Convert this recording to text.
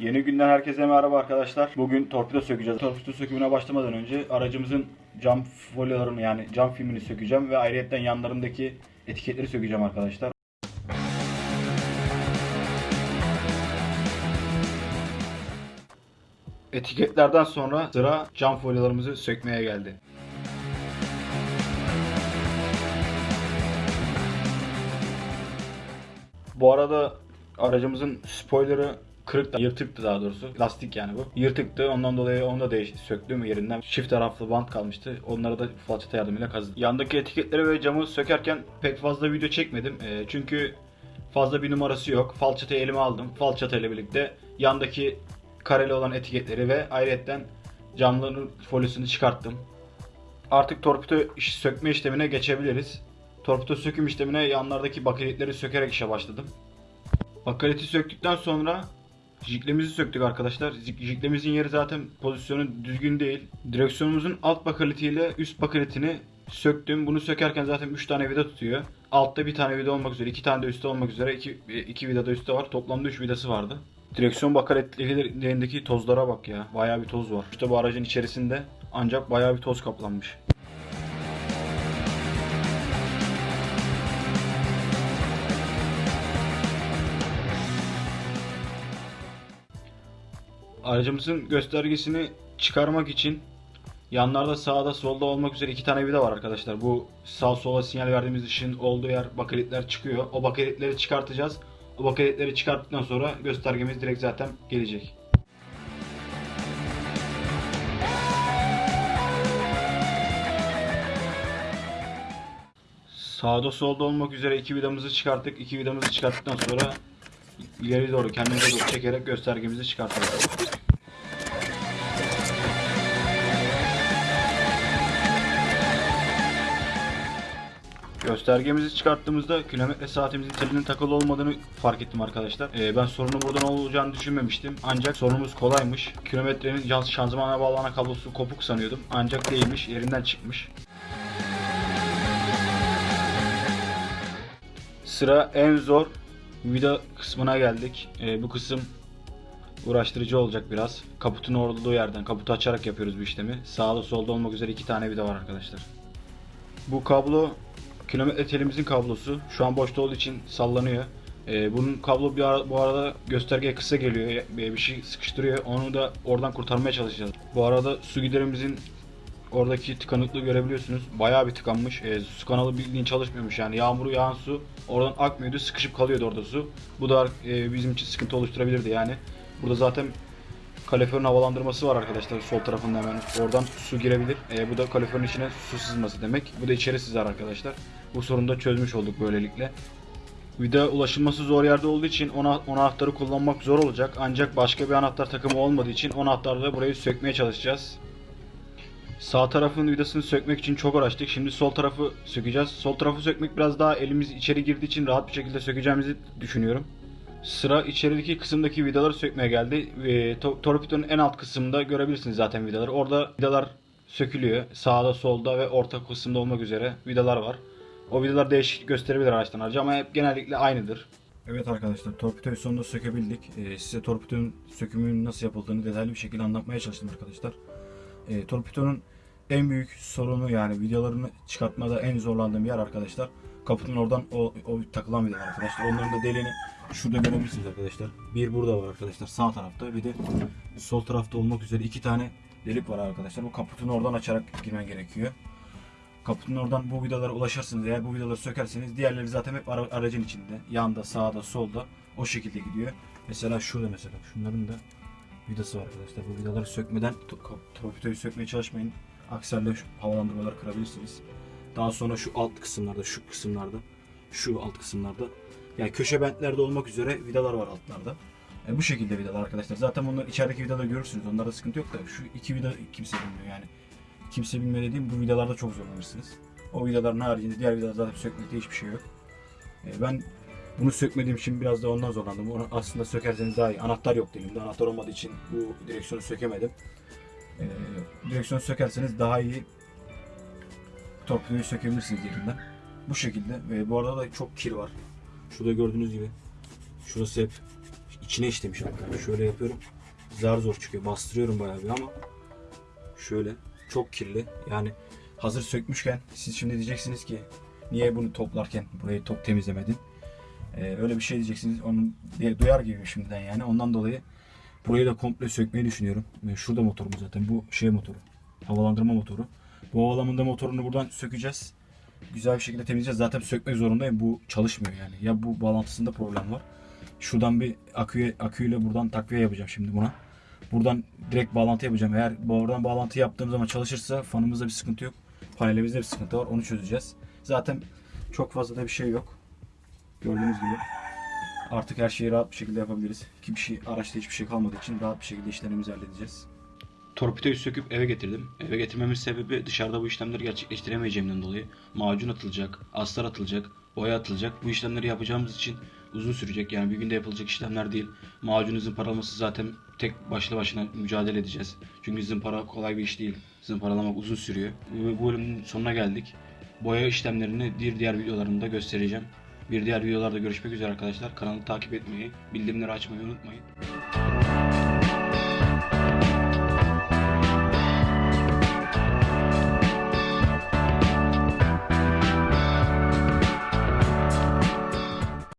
Yeni günden herkese merhaba arkadaşlar. Bugün torpido sökeceğiz. Torpido sökümüne başlamadan önce aracımızın cam folyolarını yani cam filmini sökeceğim ve ayrıyetten yanlarındaki etiketleri sökeceğim arkadaşlar. Etiketlerden sonra sıra cam folyolarımızı sökmeye geldi. Bu arada aracımızın spoilerı kırık da yırtıktı daha doğrusu. Lastik yani bu. Yırtıktı. Ondan dolayı onu da değiş söktüm yerinden. Çift taraflı bant kalmıştı. Onları da falçata yardımıyla kazıdım. Yandaki etiketleri ve camı sökerken pek fazla video çekmedim. Ee, çünkü fazla bir numarası yok. Falçatayı elime aldım. Falçata ile birlikte yandaki kareli olan etiketleri ve ayrıyetten camların folyosunu çıkarttım. Artık torpido sökme işlemine geçebiliriz. Torpido söküm işlemine yanlardaki bakelitleri sökerek işe başladım. Bakaleti söktükten sonra jiklemizi söktük arkadaşlar. Jik- Jiklemizin yeri zaten pozisyonu düzgün değil. Direksiyonumuzun alt bakaletiyle üst bakaletini söktüm. Bunu sökerken zaten 3 tane vida tutuyor. Altta bir tane vida olmak üzere, 2 tane de üstte olmak üzere 2 2 vida da üstte var. Toplamda 3 vidası vardı. Direksiyon bakaletlerindeki tozlara bak ya. Bayağı bir toz var. İşte bu aracın içerisinde ancak bayağı bir toz kaplanmış. Aracımızın göstergesini çıkarmak için yanlarda sağda solda olmak üzere iki tane vida var arkadaşlar. Bu sağ sola sinyal verdiğimiz ışığın olduğu yer bakelitler çıkıyor. O bakelitleri çıkartacağız. O bakelitleri çıkarttıktan sonra göstergemiz direkt zaten gelecek. Sağda solda olmak üzere iki vidamızı çıkarttık. İki vidamızı çıkarttıktan sonra ileri doğru kendimize doğru çekerek göstergemizi çıkartıyoruz. Göstergemizi çıkarttığımızda kilometre saatimizin telinin takılı olmadığını fark ettim arkadaşlar. Ee, ben sorunun buradan olacağını düşünmemiştim. Ancak sorunumuz kolaymış. Kilometrenin şanzımana bağlanan kablosu kopuk sanıyordum. Ancak değilmiş, yerinden çıkmış. Sıra en zor vida kısmına geldik. Ee, bu kısım uğraştırıcı olacak biraz. Kaputun olduğu yerden, kaputu açarak yapıyoruz bu işlemi. Sağda solda olmak üzere iki tane vida var arkadaşlar. Bu kablo kilometre telimizin kablosu. Şu an boşta olduğu için sallanıyor. Ee, bunun kablo bir ara- bu arada göstergeye kısa geliyor. Bir bir şey sıkıştırıyor. Onu da oradan kurtarmaya çalışacağız. Bu arada su giderimizin oradaki tıkanıklığı görebiliyorsunuz. Bayağı bir tıkanmış. Ee, su kanalı bildiğin çalışmıyormuş yani. Yağmuru yağan su oradan akmıyordu. Sıkışıp kalıyordu orada su. Bu da e, bizim için sıkıntı oluşturabilirdi yani. Burada zaten kaloriferin havalandırması var arkadaşlar sol tarafında hemen. Oradan su girebilir. E, bu da kaloriferin içine su sızması demek. Bu da içeri sızar arkadaşlar. Bu sorunu da çözmüş olduk böylelikle. Vida ulaşılması zor yerde olduğu için ona, o anahtarı kullanmak zor olacak. Ancak başka bir anahtar takımı olmadığı için o anahtarla burayı sökmeye çalışacağız. Sağ tarafın vidasını sökmek için çok uğraştık. Şimdi sol tarafı sökeceğiz. Sol tarafı sökmek biraz daha elimiz içeri girdiği için rahat bir şekilde sökeceğimizi düşünüyorum. Sıra içerideki kısımdaki vidaları sökmeye geldi. E, to- torpidonun en alt kısmında görebilirsiniz zaten vidaları. Orada vidalar sökülüyor. Sağda, solda ve orta kısımda olmak üzere vidalar var. O vidalar değişik gösterebilir araçtan araca ama hep genellikle aynıdır. Evet arkadaşlar torpidoyu sonunda sökebildik. Ee, size torpidonun sökümünün nasıl yapıldığını detaylı bir şekilde anlatmaya çalıştım arkadaşlar. Ee, torpidonun en büyük sorunu yani vidalarını çıkartmada en zorlandığım yer arkadaşlar. Kaputun oradan o, o takılan vidalar arkadaşlar. Onların da deliğini şurada görebilirsiniz arkadaşlar. Bir burada var arkadaşlar sağ tarafta bir de sol tarafta olmak üzere iki tane delik var arkadaşlar. Bu kaputunu oradan açarak girmen gerekiyor. Kaputun oradan bu vidalara ulaşırsınız. Eğer bu vidaları sökerseniz diğerleri zaten hep ara- aracın içinde. Yanda, sağda, solda o şekilde gidiyor. Mesela şurada mesela şunların da vidası var arkadaşlar. Bu vidaları sökmeden torpidoyu sökmeye çalışmayın. Aksi halde şu havalandırmaları kırabilirsiniz. Daha sonra şu alt kısımlarda, şu kısımlarda, şu alt kısımlarda yani köşe bentlerde olmak üzere vidalar var altlarda. E, bu şekilde vidalar arkadaşlar. Zaten bunlar içerideki vidaları görürsünüz. Onlarda sıkıntı yok da şu iki vida kimse bilmiyor yani. Kimse bilmiyor dediğim bu vidalarda çok zorlanırsınız. O vidaların haricinde diğer vidalar zaten sökmekte hiçbir şey yok. E, ben bunu sökmediğim için biraz da ondan zorlandım. Onu aslında sökerseniz daha iyi. Anahtar yok elimde. Anahtar olmadığı için bu direksiyonu sökemedim. E, direksiyonu sökerseniz daha iyi torpidoyu sökebilirsiniz yerinden. Bu şekilde ve bu arada da çok kir var. Şurada gördüğünüz gibi. Şurası hep içine işlemiş hatta. Şöyle yapıyorum. Zar zor çıkıyor. Bastırıyorum bayağı bir ama şöyle çok kirli. Yani hazır sökmüşken siz şimdi diyeceksiniz ki niye bunu toplarken burayı top temizlemedin? Ee, öyle bir şey diyeceksiniz. Onun diye duyar gibi şimdiden yani. Ondan dolayı burayı da komple sökmeyi düşünüyorum. Ee, Şurada motorumuz zaten. Bu şey motoru. Havalandırma motoru. Bu havalandırma motorunu buradan sökeceğiz. Güzel bir şekilde temizleyeceğiz. Zaten sökmek zorundayım. Bu çalışmıyor yani. Ya bu bağlantısında problem var. Şuradan bir aküye, aküyle buradan takviye yapacağım şimdi buna. Buradan direkt bağlantı yapacağım. Eğer bu oradan bağlantı yaptığım zaman çalışırsa fanımızda bir sıkıntı yok. Panelimizde bir sıkıntı var. Onu çözeceğiz. Zaten çok fazla da bir şey yok. Gördüğünüz gibi. Artık her şeyi rahat bir şekilde yapabiliriz. Hiçbir şey, araçta hiçbir şey kalmadığı için rahat bir şekilde işlemimizi halledeceğiz. Torpidoyu söküp eve getirdim. Eve getirmemin sebebi dışarıda bu işlemleri gerçekleştiremeyeceğimden dolayı. Macun atılacak, astar atılacak, boya atılacak. Bu işlemleri yapacağımız için uzun sürecek. Yani bir günde yapılacak işlemler değil. Macun zımparalaması zaten tek başlı başına mücadele edeceğiz. Çünkü zımpara kolay bir iş değil. Zımparalamak uzun sürüyor. Bu bölümün sonuna geldik. Boya işlemlerini bir diğer videolarımda göstereceğim. Bir diğer videolarda görüşmek üzere arkadaşlar. Kanalı takip etmeyi, bildirimleri açmayı unutmayın.